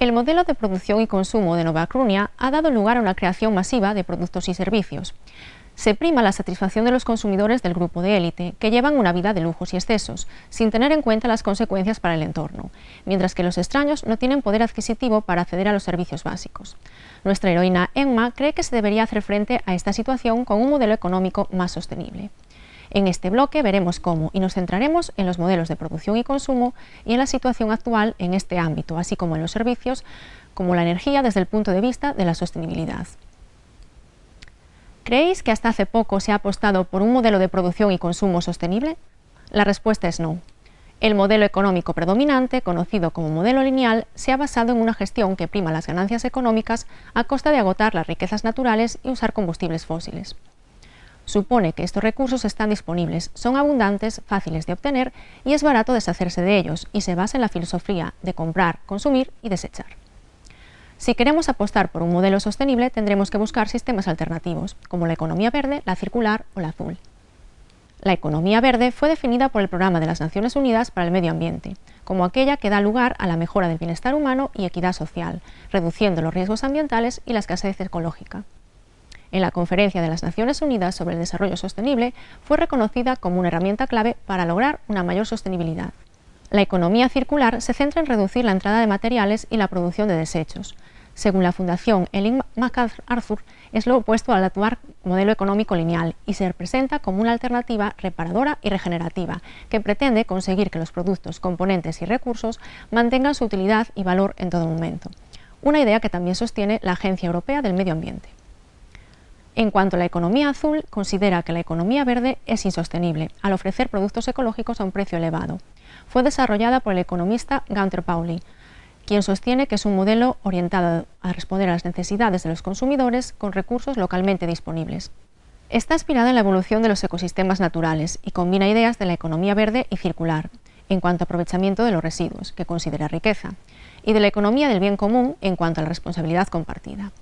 El modelo de producción y consumo de Nova Crunia ha dado lugar a una creación masiva de productos y servicios. Se prima la satisfacción de los consumidores del grupo de élite, que llevan una vida de lujos y excesos, sin tener en cuenta las consecuencias para el entorno, mientras que los extraños no tienen poder adquisitivo para acceder a los servicios básicos. Nuestra heroína Emma cree que se debería hacer frente a esta situación con un modelo económico más sostenible. En este bloque veremos cómo y nos centraremos en los modelos de producción y consumo y en la situación actual en este ámbito, así como en los servicios, como la energía desde el punto de vista de la sostenibilidad. ¿Creéis que hasta hace poco se ha apostado por un modelo de producción y consumo sostenible? La respuesta es no. El modelo económico predominante, conocido como modelo lineal, se ha basado en una gestión que prima las ganancias económicas a costa de agotar las riquezas naturales y usar combustibles fósiles supone que estos recursos están disponibles, son abundantes, fáciles de obtener y es barato deshacerse de ellos y se basa en la filosofía de comprar, consumir y desechar. Si queremos apostar por un modelo sostenible tendremos que buscar sistemas alternativos, como la economía verde, la circular o la azul. La economía verde fue definida por el Programa de las Naciones Unidas para el Medio Ambiente, como aquella que da lugar a la mejora del bienestar humano y equidad social, reduciendo los riesgos ambientales y la escasez ecológica en la Conferencia de las Naciones Unidas sobre el Desarrollo Sostenible, fue reconocida como una herramienta clave para lograr una mayor sostenibilidad. La economía circular se centra en reducir la entrada de materiales y la producción de desechos. Según la Fundación Ellen MacArthur, es lo opuesto al actual modelo económico lineal y se presenta como una alternativa reparadora y regenerativa que pretende conseguir que los productos, componentes y recursos mantengan su utilidad y valor en todo momento. Una idea que también sostiene la Agencia Europea del Medio Ambiente. En cuanto a la economía azul, considera que la economía verde es insostenible al ofrecer productos ecológicos a un precio elevado. Fue desarrollada por el economista Gunther Pauli, quien sostiene que es un modelo orientado a responder a las necesidades de los consumidores con recursos localmente disponibles. Está inspirada en la evolución de los ecosistemas naturales y combina ideas de la economía verde y circular, en cuanto a aprovechamiento de los residuos, que considera riqueza, y de la economía del bien común en cuanto a la responsabilidad compartida.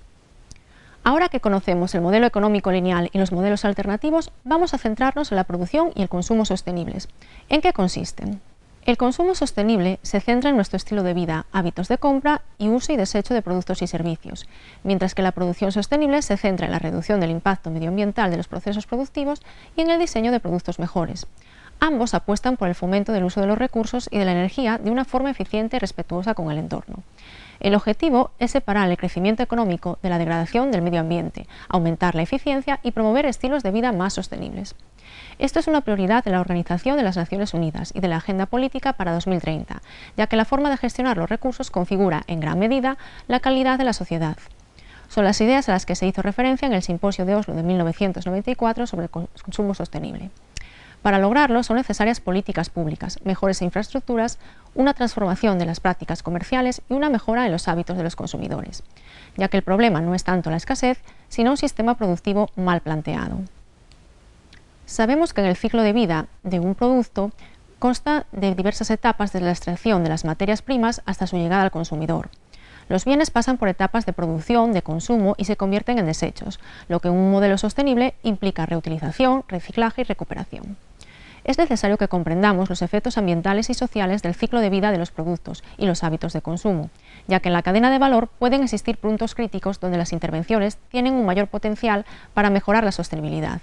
Ahora que conocemos el modelo económico lineal y los modelos alternativos, vamos a centrarnos en la producción y el consumo sostenibles. ¿En qué consisten? El consumo sostenible se centra en nuestro estilo de vida, hábitos de compra y uso y desecho de productos y servicios, mientras que la producción sostenible se centra en la reducción del impacto medioambiental de los procesos productivos y en el diseño de productos mejores. Ambos apuestan por el fomento del uso de los recursos y de la energía de una forma eficiente y respetuosa con el entorno. El objetivo es separar el crecimiento económico de la degradación del medio ambiente, aumentar la eficiencia y promover estilos de vida más sostenibles. Esto es una prioridad de la Organización de las Naciones Unidas y de la Agenda Política para 2030, ya que la forma de gestionar los recursos configura, en gran medida, la calidad de la sociedad. Son las ideas a las que se hizo referencia en el Simposio de Oslo de 1994 sobre el consumo sostenible. Para lograrlo son necesarias políticas públicas, mejores infraestructuras, una transformación de las prácticas comerciales y una mejora en los hábitos de los consumidores, ya que el problema no es tanto la escasez, sino un sistema productivo mal planteado. Sabemos que en el ciclo de vida de un producto consta de diversas etapas desde la extracción de las materias primas hasta su llegada al consumidor. Los bienes pasan por etapas de producción, de consumo y se convierten en desechos, lo que en un modelo sostenible implica reutilización, reciclaje y recuperación es necesario que comprendamos los efectos ambientales y sociales del ciclo de vida de los productos y los hábitos de consumo, ya que en la cadena de valor pueden existir puntos críticos donde las intervenciones tienen un mayor potencial para mejorar la sostenibilidad.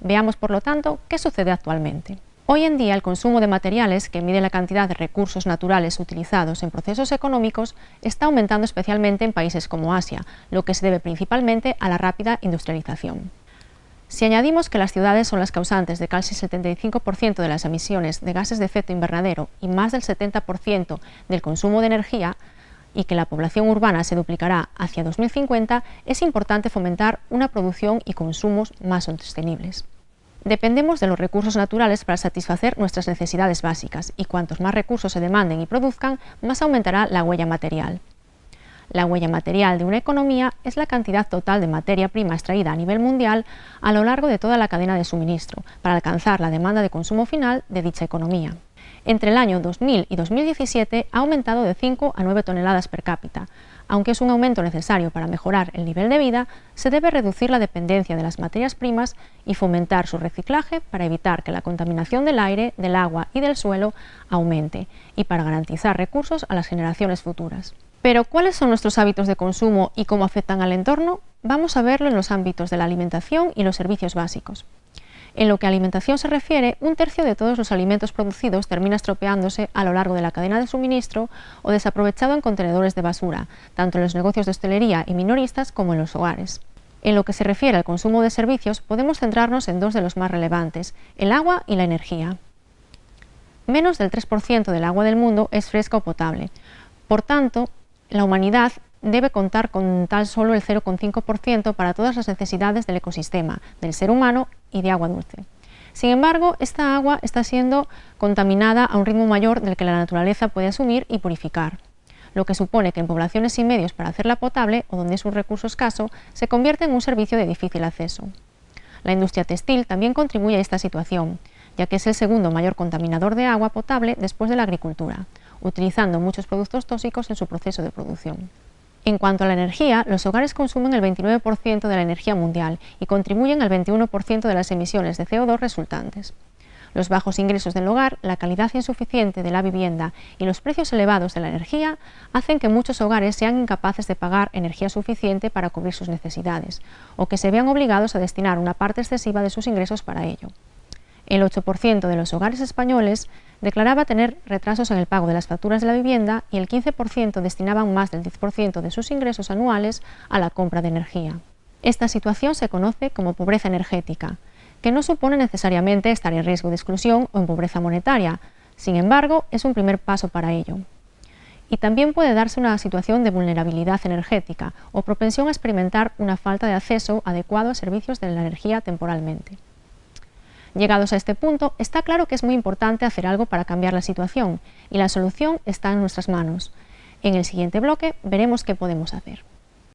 Veamos, por lo tanto, qué sucede actualmente. Hoy en día el consumo de materiales, que mide la cantidad de recursos naturales utilizados en procesos económicos, está aumentando especialmente en países como Asia, lo que se debe principalmente a la rápida industrialización. Si añadimos que las ciudades son las causantes de casi el 75% de las emisiones de gases de efecto invernadero y más del 70% del consumo de energía, y que la población urbana se duplicará hacia 2050, es importante fomentar una producción y consumos más sostenibles. Dependemos de los recursos naturales para satisfacer nuestras necesidades básicas y cuantos más recursos se demanden y produzcan, más aumentará la huella material. La huella material de una economía es la cantidad total de materia prima extraída a nivel mundial a lo largo de toda la cadena de suministro para alcanzar la demanda de consumo final de dicha economía. Entre el año 2000 y 2017 ha aumentado de 5 a 9 toneladas per cápita. Aunque es un aumento necesario para mejorar el nivel de vida, se debe reducir la dependencia de las materias primas y fomentar su reciclaje para evitar que la contaminación del aire, del agua y del suelo aumente y para garantizar recursos a las generaciones futuras. Pero, ¿cuáles son nuestros hábitos de consumo y cómo afectan al entorno? Vamos a verlo en los ámbitos de la alimentación y los servicios básicos. En lo que a alimentación se refiere, un tercio de todos los alimentos producidos termina estropeándose a lo largo de la cadena de suministro o desaprovechado en contenedores de basura, tanto en los negocios de hostelería y minoristas como en los hogares. En lo que se refiere al consumo de servicios, podemos centrarnos en dos de los más relevantes, el agua y la energía. Menos del 3% del agua del mundo es fresca o potable. Por tanto, la humanidad debe contar con tal solo el 0,5% para todas las necesidades del ecosistema, del ser humano y de agua dulce. Sin embargo, esta agua está siendo contaminada a un ritmo mayor del que la naturaleza puede asumir y purificar, lo que supone que en poblaciones sin medios para hacerla potable o donde es un recurso escaso, se convierte en un servicio de difícil acceso. La industria textil también contribuye a esta situación, ya que es el segundo mayor contaminador de agua potable después de la agricultura, utilizando muchos productos tóxicos en su proceso de producción. En cuanto a la energía, los hogares consumen el 29% de la energía mundial y contribuyen al 21% de las emisiones de CO2 resultantes. Los bajos ingresos del hogar, la calidad insuficiente de la vivienda y los precios elevados de la energía hacen que muchos hogares sean incapaces de pagar energía suficiente para cubrir sus necesidades o que se vean obligados a destinar una parte excesiva de sus ingresos para ello. El 8% de los hogares españoles declaraba tener retrasos en el pago de las facturas de la vivienda y el 15% destinaban más del 10% de sus ingresos anuales a la compra de energía. Esta situación se conoce como pobreza energética, que no supone necesariamente estar en riesgo de exclusión o en pobreza monetaria, sin embargo, es un primer paso para ello. Y también puede darse una situación de vulnerabilidad energética o propensión a experimentar una falta de acceso adecuado a servicios de la energía temporalmente. Llegados a este punto, está claro que es muy importante hacer algo para cambiar la situación y la solución está en nuestras manos. En el siguiente bloque veremos qué podemos hacer.